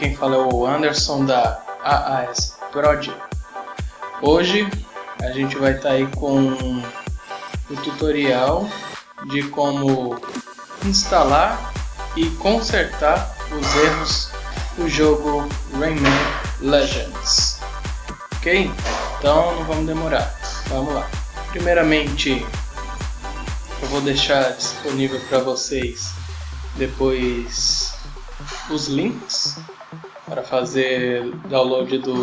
quem fala é o Anderson da AAS Prod. Hoje a gente vai estar tá aí com o tutorial de como instalar e consertar os erros do jogo Rayman Legends. Ok? Então não vamos demorar, vamos lá. Primeiramente eu vou deixar disponível para vocês depois os links para fazer download do,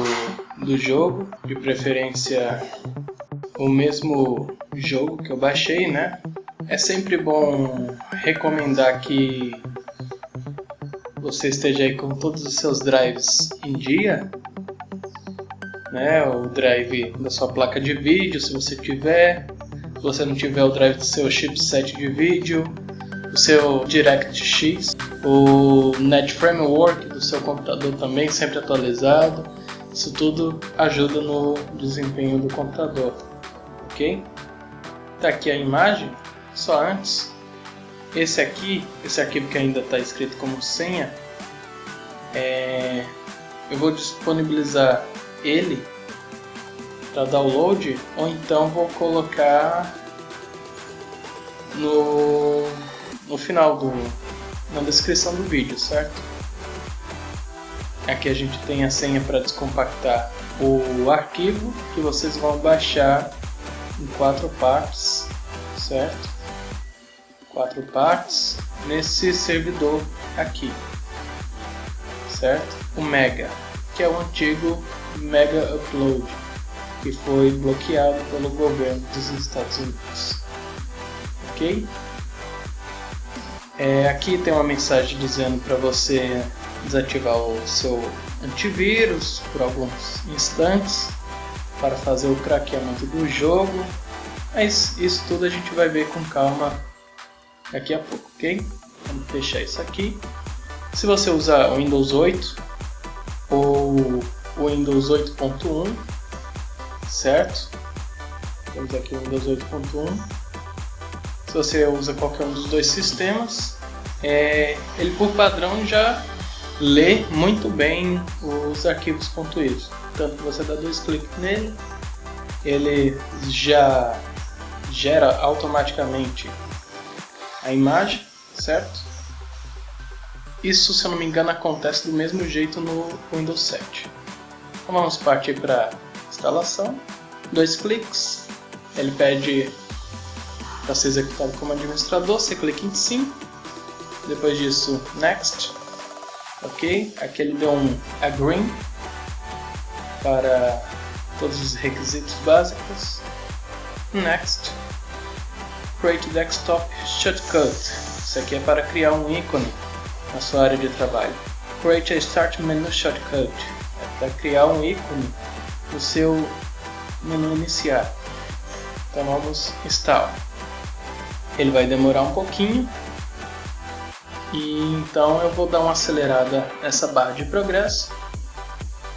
do jogo, de preferência o mesmo jogo que eu baixei, né? É sempre bom recomendar que você esteja aí com todos os seus drives em dia, né? O drive da sua placa de vídeo, se você tiver, se você não tiver o drive do seu chipset de vídeo, seu DirectX, o Net Framework do seu computador também sempre atualizado. Isso tudo ajuda no desempenho do computador, ok? Tá aqui a imagem. Só antes, esse aqui, esse arquivo que ainda está escrito como senha, é, eu vou disponibilizar ele para download ou então vou colocar no no final do na descrição do vídeo, certo? Aqui a gente tem a senha para descompactar o arquivo que vocês vão baixar em quatro partes, certo? Quatro partes nesse servidor aqui, certo? O Mega, que é o antigo Mega Upload, que foi bloqueado pelo governo dos Estados Unidos, ok? É, aqui tem uma mensagem dizendo para você desativar o seu antivírus por alguns instantes para fazer o craqueamento do jogo. Mas isso tudo a gente vai ver com calma daqui a pouco, ok? Vamos fechar isso aqui. Se você usar o Windows 8 ou o Windows 8.1, certo? Temos aqui o Windows 8.1 se você usa qualquer um dos dois sistemas, é, ele por padrão já lê muito bem os arquivos .ir. Tanto você dá dois cliques nele, ele já gera automaticamente a imagem, certo? Isso, se eu não me engano, acontece do mesmo jeito no Windows 7. Então vamos partir para instalação. Dois cliques, ele pede para ser executado como administrador, você clica em sim, depois disso next, ok, aqui ele deu um agree para todos os requisitos básicos, next, create desktop shortcut, isso aqui é para criar um ícone na sua área de trabalho, create a start menu shortcut, é para criar um ícone no seu menu iniciar, então vamos install ele vai demorar um pouquinho e então eu vou dar uma acelerada nessa barra de progresso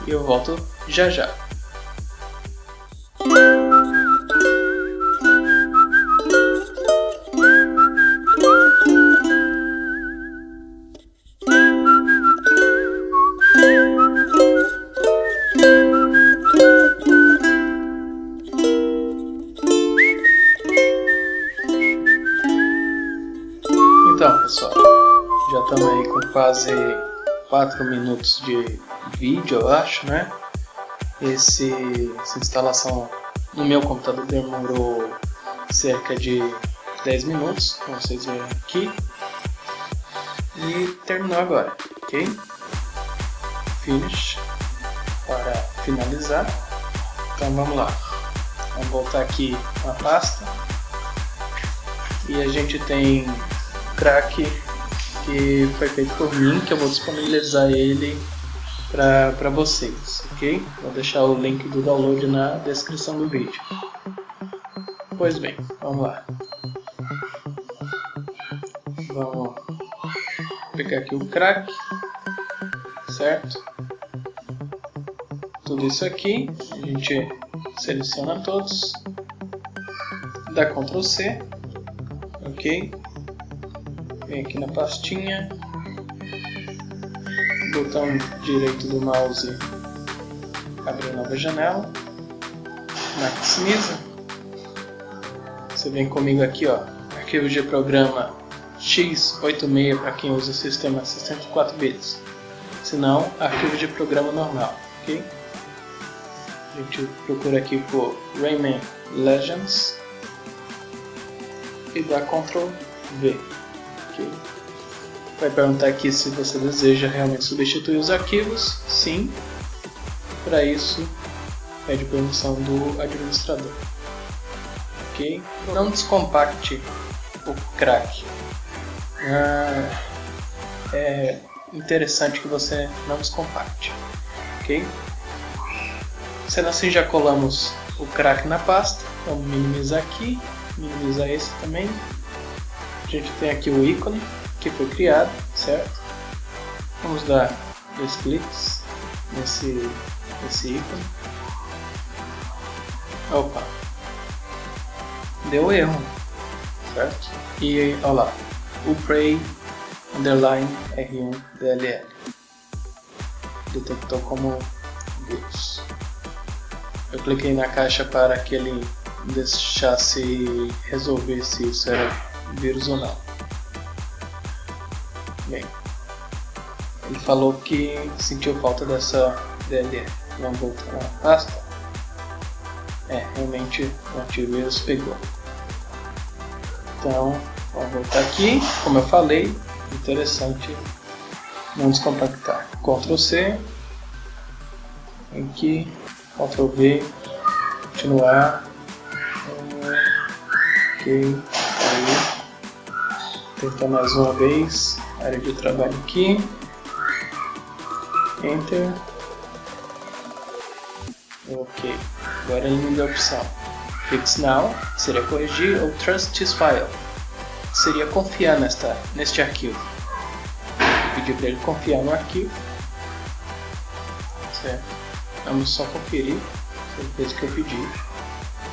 e eu volto já já. Pessoal, já estamos aí com quase 4 minutos de vídeo, eu acho, né? Esse, essa instalação no meu computador demorou cerca de 10 minutos, como vocês veem aqui. E terminou agora, ok? Finish para finalizar. Então vamos lá. Vamos voltar aqui na pasta. E a gente tem crack que foi feito por mim, que eu vou disponibilizar ele para vocês, ok? Vou deixar o link do download na descrição do vídeo. Pois bem, vamos lá. Vamos pegar aqui o crack, certo? Tudo isso aqui, a gente seleciona todos, dá Ctrl C, ok? Vem aqui na pastinha, botão direito do mouse, abrir nova janela, maximiza. Você vem comigo aqui, ó, arquivo de programa x86 para quem usa o sistema 64 bits, se não, arquivo de programa normal, ok? A gente procura aqui por Rayman Legends e dá Ctrl V. Okay. Vai perguntar aqui se você deseja realmente substituir os arquivos. Sim. Para isso, pede permissão do administrador. Ok? Não descompacte o crack. Ah, é interessante que você não descompacte. Ok? Sendo assim, já colamos o crack na pasta. Vamos minimizar aqui, minimizar esse também. A gente tem aqui o ícone que foi criado, certo? Vamos dar dois cliques nesse, nesse ícone. Opa! Deu erro, certo? E olha lá, o Prey underline R1 DLL detectou como vírus. Eu cliquei na caixa para que ele deixasse resolver se isso era vírus ou não. Bem, ele falou que sentiu falta dessa DLL. Vamos voltar na pasta. É, realmente o antivírus pegou. Então, vamos voltar aqui. Como eu falei, interessante não descompactar. Ctrl C. Aqui Ctrl V, continuar, ok, tentar mais uma vez, área de trabalho aqui, Enter, ok, agora ele me deu a opção, Fix Now, seria corrigir, ou Trust this file, seria confiar nesta, neste arquivo, pedir para ele confiar no arquivo, certo? Vamos só conferir. Se ele fez o que eu pedi.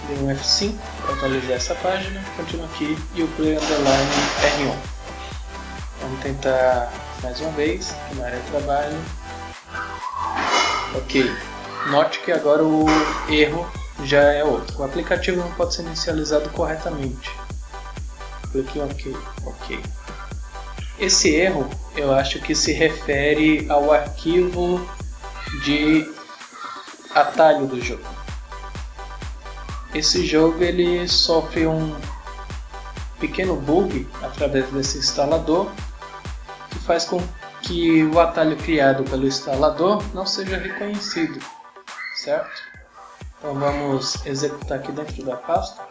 Dei um F5 para atualizar essa página. Continuo aqui e o Play Underline R1. Vamos tentar mais uma vez, na área de trabalho. Ok. Note que agora o erro já é outro. O aplicativo não pode ser inicializado corretamente. Clique em OK. OK. Esse erro eu acho que se refere ao arquivo de atalho do jogo. Esse jogo ele sofre um pequeno bug através desse instalador que faz com que o atalho criado pelo instalador não seja reconhecido, certo? Então vamos executar aqui dentro da pasta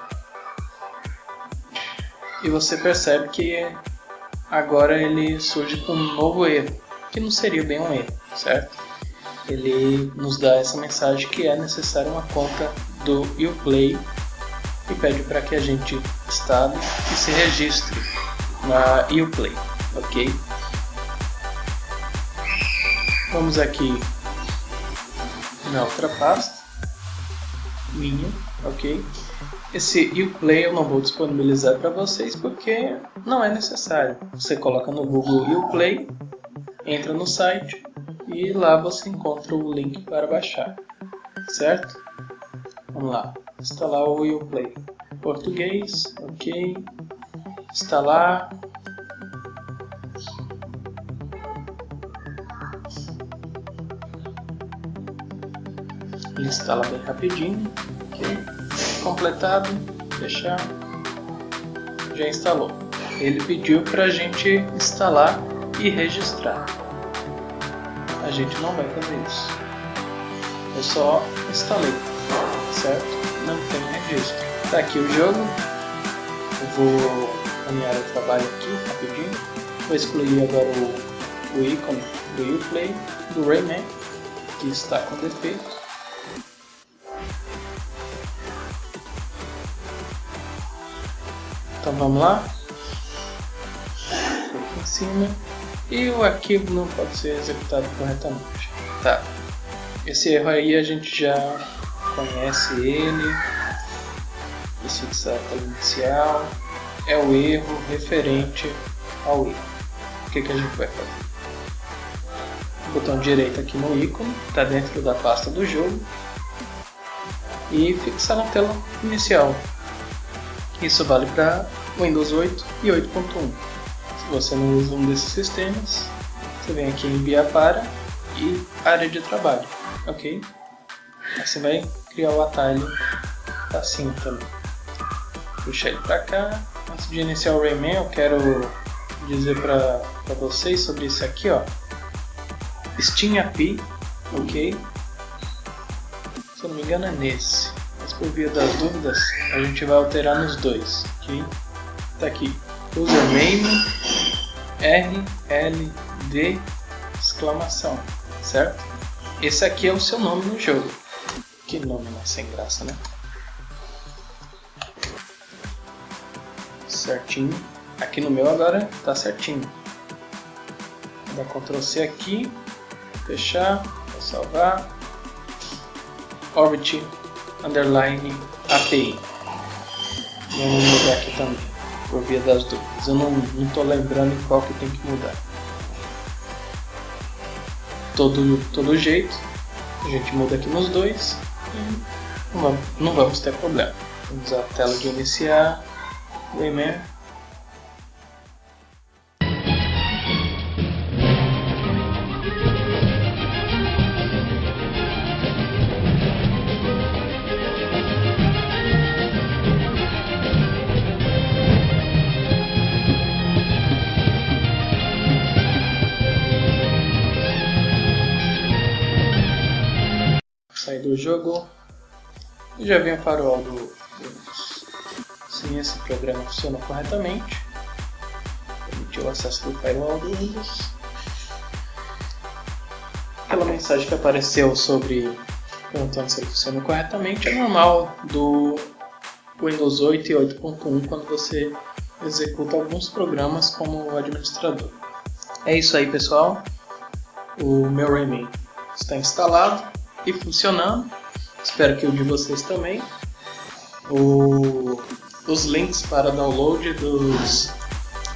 e você percebe que agora ele surge com um novo erro, que não seria bem um erro, certo? ele nos dá essa mensagem que é necessária uma conta do Uplay e pede para que a gente instale e se registre na Uplay, ok? Vamos aqui na outra pasta, minha, ok? Esse Uplay eu não vou disponibilizar para vocês porque não é necessário. Você coloca no Google Uplay, entra no site, e lá você encontra o link para baixar, certo? Vamos lá, instalar o Uplay. Português, ok. Instalar. Instala bem rapidinho, ok. Completado, fechar. Já instalou. Ele pediu para a gente instalar e registrar a gente não vai fazer isso. Eu só instalei, certo? Não tem registro. Tá aqui o jogo. Eu vou na minha área de trabalho aqui, rapidinho. Vou excluir agora o, o ícone do Uplay, do Rayman, que está com defeito. Então vamos lá. Aqui em cima e o arquivo não pode ser executado corretamente. Tá, esse erro aí a gente já conhece ele, esse tela inicial, é o erro referente ao erro. O que, que a gente vai fazer? botão direito aqui no ícone, está dentro da pasta do jogo, e fixar na tela inicial. Isso vale para Windows 8 e 8.1. Se você não usa um desses sistemas, você vem aqui em enviar para e área de trabalho, ok? Aí você vai criar o atalho assim também. Puxar ele para cá. Antes de iniciar o Rayman, eu quero dizer para vocês sobre isso aqui, ó. Steam API, ok? Se eu não me engano é nesse. Mas por via das dúvidas, a gente vai alterar nos dois, ok? Tá aqui, username RLD exclamação, certo? Esse aqui é o seu nome no jogo. Que nome mais sem graça, né? Certinho. Aqui no meu agora tá certinho. Vou dar Ctrl C aqui, fechar, vou salvar. Orbit underline API. Vamos mudar aqui também, por via das dúvidas. Eu não, tô lembrando em qual que tem que mudar. Todo, todo jeito, a gente muda aqui nos dois não vamos, não vamos ter problema. Vamos à tela de iniciar, o e-mail do jogo e já vem o farol do Windows. Se esse programa funciona corretamente, permitir o acesso do firewall do Windows. Aquela mensagem que apareceu sobre perguntando se ele funciona corretamente é normal do Windows 8 e 8.1 quando você executa alguns programas como administrador. É isso aí pessoal, o meu Rayman está instalado e funcionando. Espero que o de vocês também. O, os links para download dos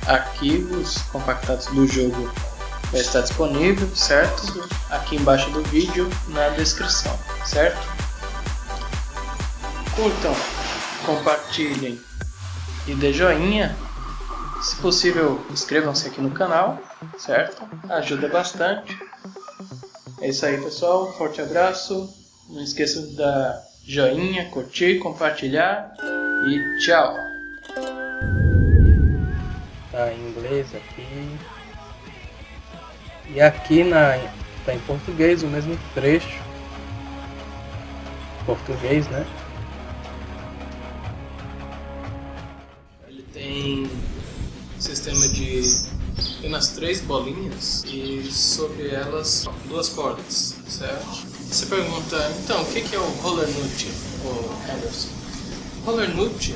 arquivos compactados do jogo vai estar disponível, certo? Aqui embaixo do vídeo na descrição, certo? Curtam, compartilhem e dê joinha. Se possível, inscrevam-se aqui no canal, certo? Ajuda bastante. É isso aí, pessoal. Forte abraço. Não esqueça de dar joinha, curtir, compartilhar e tchau. Tá em inglês aqui. E aqui na tá em português o mesmo trecho. Português, né? Ele tem sistema de apenas três bolinhas e sobre elas duas cordas, certo? Você pergunta, então, o que é o roller nut, Anderson? Roller nut